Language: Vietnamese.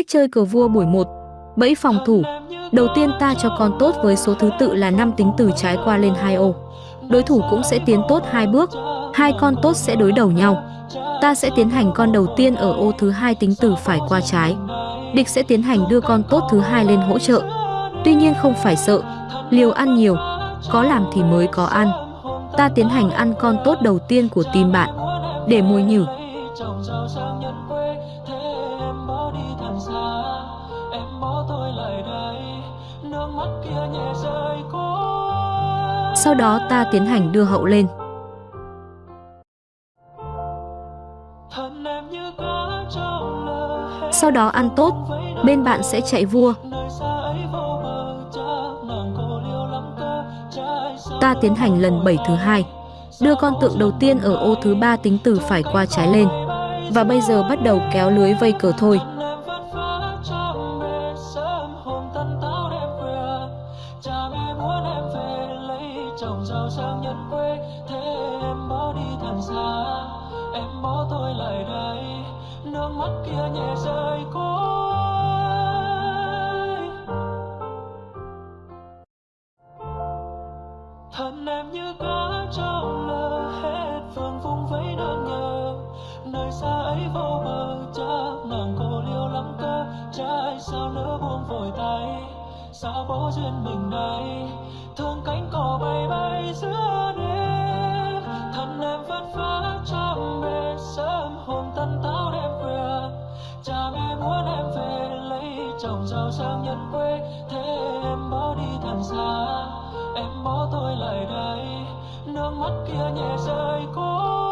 Cách chơi cờ vua buổi 1 Bẫy phòng thủ Đầu tiên ta cho con tốt với số thứ tự là 5 tính từ trái qua lên hai ô. Đối thủ cũng sẽ tiến tốt hai bước, hai con tốt sẽ đối đầu nhau. Ta sẽ tiến hành con đầu tiên ở ô thứ hai tính từ phải qua trái. Địch sẽ tiến hành đưa con tốt thứ hai lên hỗ trợ. Tuy nhiên không phải sợ, liều ăn nhiều, có làm thì mới có ăn. Ta tiến hành ăn con tốt đầu tiên của team bạn, để mồi nhử. Sau đó ta tiến hành đưa hậu lên. Sau đó ăn tốt, bên bạn sẽ chạy vua. Ta tiến hành lần 7 thứ hai. Đưa con tượng đầu tiên ở ô thứ ba tính từ phải qua trái lên. Và bây giờ bắt đầu kéo lưới vây cờ thôi. Dòng giàu sang nhân quê, thế em bỏ đi thật xa, em bỏ tôi lại đây, nước mắt kia nhẹ rơi côi thân em như cá trong lơ hết phương vung vẫy đang nhớ nơi xa ấy vô bờ, chắc nàng cô liêu lắm cơ, trái sao nỡ buông vội tay sao bỏ duyên mình đây, thương cánh cỏ bay bay em về lấy chồng giàu sang nhân quê. Thế em bỏ đi thật xa, em bỏ tôi lại đây. Nước mắt kia nhẹ rơi cố